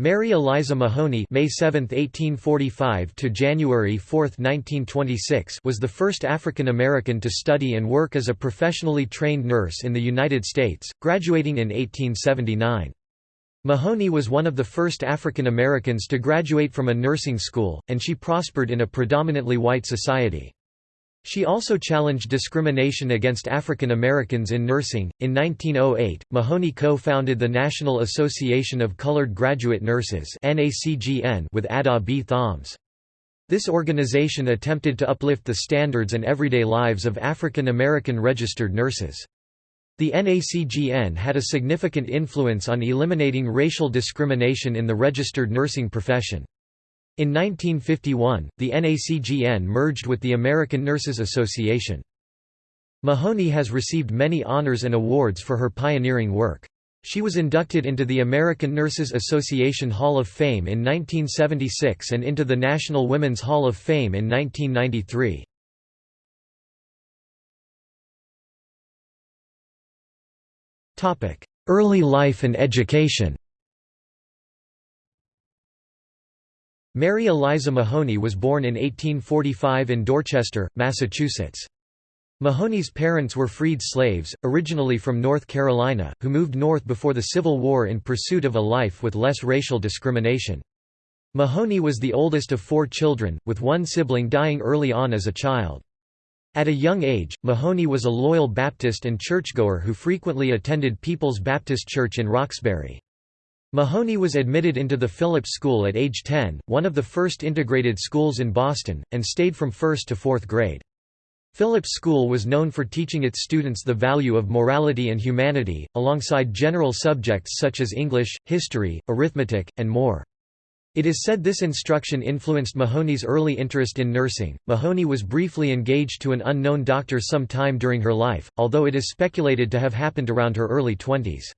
Mary Eliza Mahoney May 7, 1845 to January 4, 1926 was the first African American to study and work as a professionally trained nurse in the United States, graduating in 1879. Mahoney was one of the first African Americans to graduate from a nursing school, and she prospered in a predominantly white society. She also challenged discrimination against African Americans in nursing. In 1908, Mahoney co founded the National Association of Colored Graduate Nurses with Ada B. Thoms. This organization attempted to uplift the standards and everyday lives of African American registered nurses. The NACGN had a significant influence on eliminating racial discrimination in the registered nursing profession. In 1951, the NACGN merged with the American Nurses Association. Mahoney has received many honors and awards for her pioneering work. She was inducted into the American Nurses Association Hall of Fame in 1976 and into the National Women's Hall of Fame in 1993. Early life and education Mary Eliza Mahoney was born in 1845 in Dorchester, Massachusetts. Mahoney's parents were freed slaves, originally from North Carolina, who moved north before the Civil War in pursuit of a life with less racial discrimination. Mahoney was the oldest of four children, with one sibling dying early on as a child. At a young age, Mahoney was a loyal Baptist and churchgoer who frequently attended People's Baptist Church in Roxbury. Mahoney was admitted into the Phillips School at age 10, one of the first integrated schools in Boston, and stayed from first to fourth grade. Phillips School was known for teaching its students the value of morality and humanity, alongside general subjects such as English, history, arithmetic, and more. It is said this instruction influenced Mahoney's early interest in nursing. Mahoney was briefly engaged to an unknown doctor some time during her life, although it is speculated to have happened around her early twenties.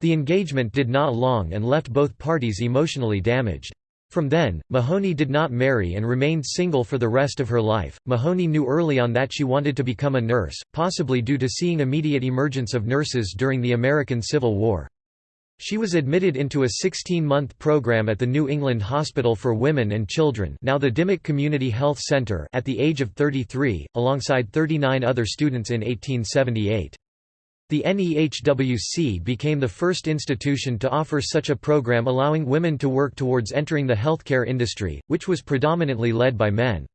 The engagement did not long and left both parties emotionally damaged. From then, Mahoney did not marry and remained single for the rest of her life. Mahoney knew early on that she wanted to become a nurse, possibly due to seeing immediate emergence of nurses during the American Civil War. She was admitted into a 16-month program at the New England Hospital for Women and Children now the Dimock Community Health Center at the age of 33, alongside 39 other students in 1878. The NEHWC became the first institution to offer such a program allowing women to work towards entering the healthcare industry, which was predominantly led by men.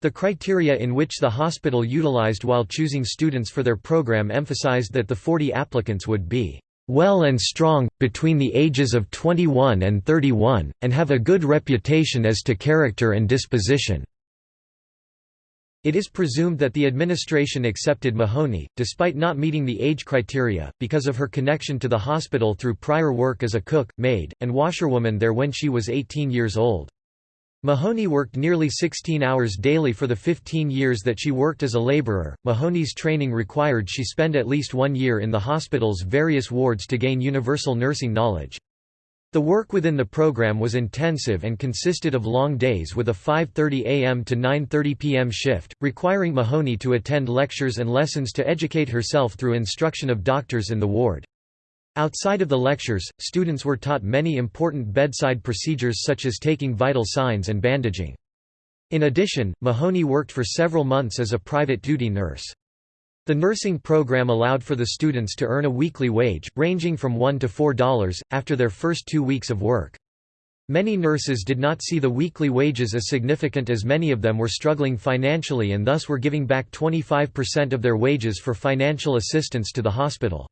The criteria in which the hospital utilized while choosing students for their program emphasized that the 40 applicants would be well and strong, between the ages of 21 and 31, and have a good reputation as to character and disposition. It is presumed that the administration accepted Mahoney, despite not meeting the age criteria, because of her connection to the hospital through prior work as a cook, maid, and washerwoman there when she was 18 years old. Mahoney worked nearly 16 hours daily for the 15 years that she worked as a laborer. Mahoney's training required she spend at least one year in the hospital's various wards to gain universal nursing knowledge. The work within the program was intensive and consisted of long days with a 5.30 am to 9.30 pm shift, requiring Mahoney to attend lectures and lessons to educate herself through instruction of doctors in the ward. Outside of the lectures, students were taught many important bedside procedures such as taking vital signs and bandaging. In addition, Mahoney worked for several months as a private duty nurse. The nursing program allowed for the students to earn a weekly wage, ranging from $1 to $4, after their first two weeks of work. Many nurses did not see the weekly wages as significant as many of them were struggling financially and thus were giving back 25% of their wages for financial assistance to the hospital.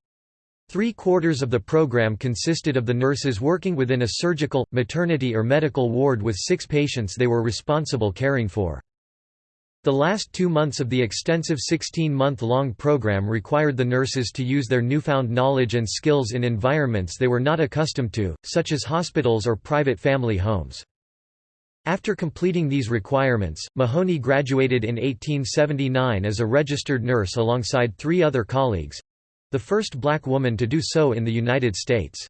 Three quarters of the program consisted of the nurses working within a surgical, maternity or medical ward with six patients they were responsible caring for. The last two months of the extensive 16-month-long program required the nurses to use their newfound knowledge and skills in environments they were not accustomed to, such as hospitals or private family homes. After completing these requirements, Mahoney graduated in 1879 as a registered nurse alongside three other colleagues—the first black woman to do so in the United States.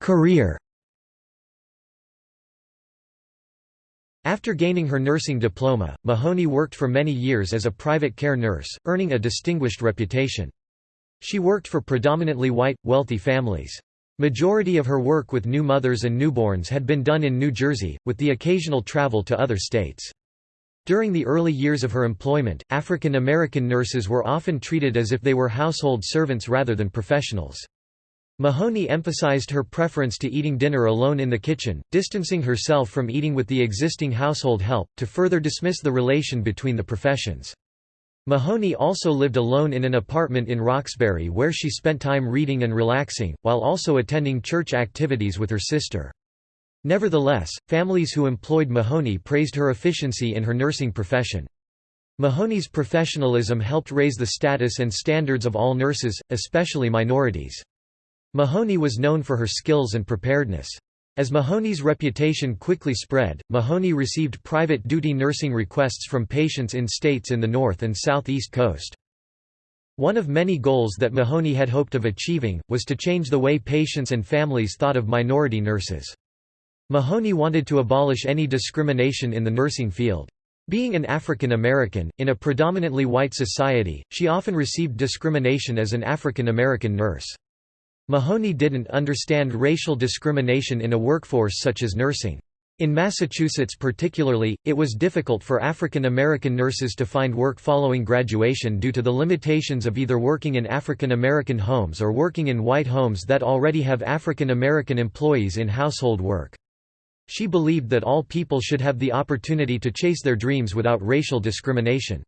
Career After gaining her nursing diploma, Mahoney worked for many years as a private care nurse, earning a distinguished reputation. She worked for predominantly white, wealthy families. Majority of her work with new mothers and newborns had been done in New Jersey, with the occasional travel to other states. During the early years of her employment, African American nurses were often treated as if they were household servants rather than professionals. Mahoney emphasized her preference to eating dinner alone in the kitchen, distancing herself from eating with the existing household help, to further dismiss the relation between the professions. Mahoney also lived alone in an apartment in Roxbury where she spent time reading and relaxing, while also attending church activities with her sister. Nevertheless, families who employed Mahoney praised her efficiency in her nursing profession. Mahoney's professionalism helped raise the status and standards of all nurses, especially minorities. Mahoney was known for her skills and preparedness. As Mahoney's reputation quickly spread, Mahoney received private duty nursing requests from patients in states in the North and Southeast coast. One of many goals that Mahoney had hoped of achieving, was to change the way patients and families thought of minority nurses. Mahoney wanted to abolish any discrimination in the nursing field. Being an African American, in a predominantly white society, she often received discrimination as an African American nurse. Mahoney didn't understand racial discrimination in a workforce such as nursing. In Massachusetts particularly, it was difficult for African American nurses to find work following graduation due to the limitations of either working in African American homes or working in white homes that already have African American employees in household work. She believed that all people should have the opportunity to chase their dreams without racial discrimination.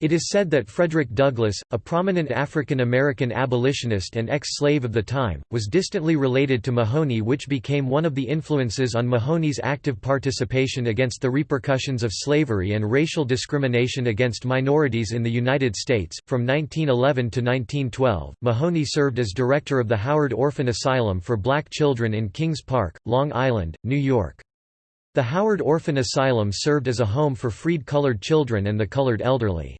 It is said that Frederick Douglass, a prominent African American abolitionist and ex-slave of the time, was distantly related to Mahoney which became one of the influences on Mahoney's active participation against the repercussions of slavery and racial discrimination against minorities in the United States. From 1911 to 1912, Mahoney served as director of the Howard Orphan Asylum for black children in Kings Park, Long Island, New York. The Howard Orphan Asylum served as a home for freed colored children and the colored elderly.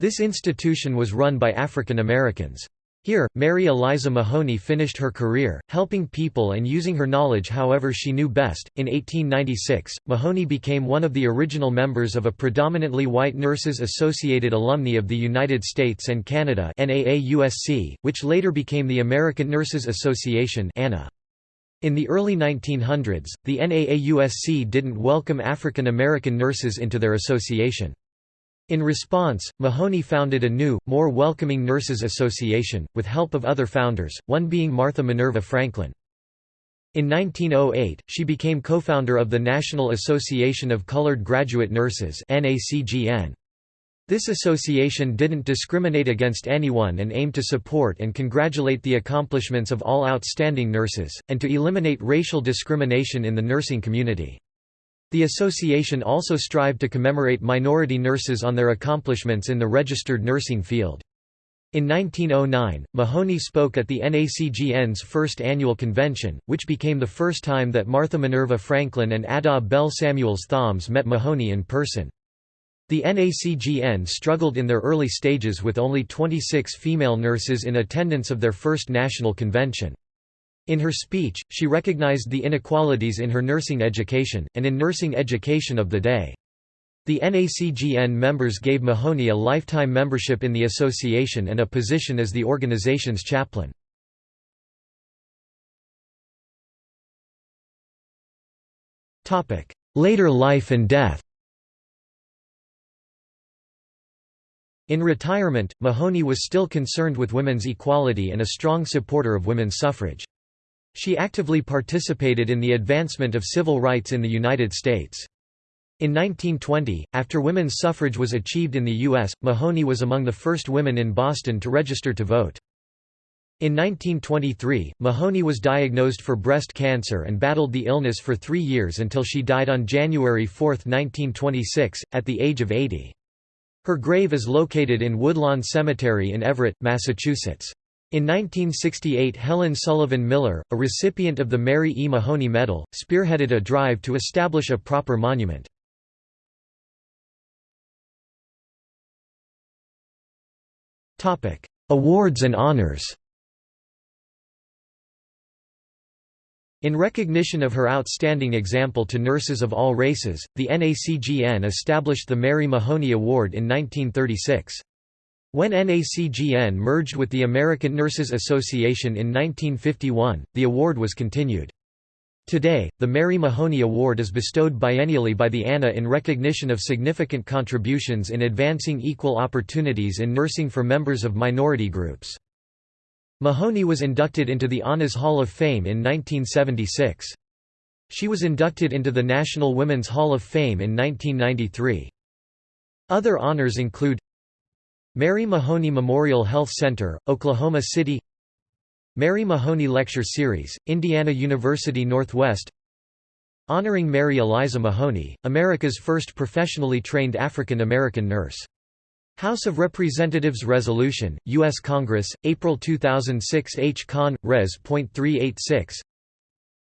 This institution was run by African Americans. Here, Mary Eliza Mahoney finished her career, helping people and using her knowledge however she knew best. In 1896, Mahoney became one of the original members of a predominantly white Nurses Associated Alumni of the United States and Canada, which later became the American Nurses Association. In the early 1900s, the NAAUSC didn't welcome African American nurses into their association. In response, Mahoney founded a new, more welcoming Nurses Association, with help of other founders, one being Martha Minerva Franklin. In 1908, she became co-founder of the National Association of Colored Graduate Nurses This association didn't discriminate against anyone and aimed to support and congratulate the accomplishments of all outstanding nurses, and to eliminate racial discrimination in the nursing community. The association also strived to commemorate minority nurses on their accomplishments in the registered nursing field. In 1909, Mahoney spoke at the NACGN's first annual convention, which became the first time that Martha Minerva Franklin and Ada Belle Samuels Thoms met Mahoney in person. The NACGN struggled in their early stages with only 26 female nurses in attendance of their first national convention. In her speech, she recognized the inequalities in her nursing education, and in nursing education of the day. The NACGN members gave Mahoney a lifetime membership in the association and a position as the organization's chaplain. Later life and death In retirement, Mahoney was still concerned with women's equality and a strong supporter of women's suffrage. She actively participated in the advancement of civil rights in the United States. In 1920, after women's suffrage was achieved in the U.S., Mahoney was among the first women in Boston to register to vote. In 1923, Mahoney was diagnosed for breast cancer and battled the illness for three years until she died on January 4, 1926, at the age of 80. Her grave is located in Woodlawn Cemetery in Everett, Massachusetts. In 1968 Helen Sullivan Miller, a recipient of the Mary E. Mahoney Medal, spearheaded a drive to establish a proper monument. Awards and honors In recognition of her outstanding example to nurses of all races, the NACGN established the Mary Mahoney Award in 1936. When NACGN merged with the American Nurses Association in 1951, the award was continued. Today, the Mary Mahoney Award is bestowed biennially by the ANA in recognition of significant contributions in advancing equal opportunities in nursing for members of minority groups. Mahoney was inducted into the ANA's Hall of Fame in 1976. She was inducted into the National Women's Hall of Fame in 1993. Other honors include Mary Mahoney Memorial Health Center, Oklahoma City Mary Mahoney Lecture Series, Indiana University Northwest Honoring Mary Eliza Mahoney, America's first professionally trained African American nurse. House of Representatives Resolution, U.S. Congress, April 2006 H. Con. Res.386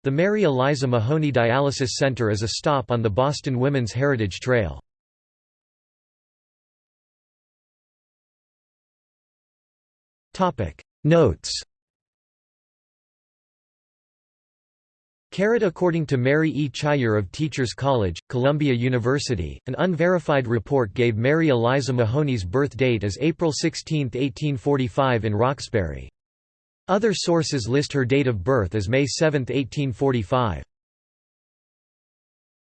The Mary Eliza Mahoney Dialysis Center is a stop on the Boston Women's Heritage Trail. Notes Caret According to Mary E. Chayer of Teachers College, Columbia University, an unverified report gave Mary Eliza Mahoney's birth date as April 16, 1845 in Roxbury. Other sources list her date of birth as May 7, 1845.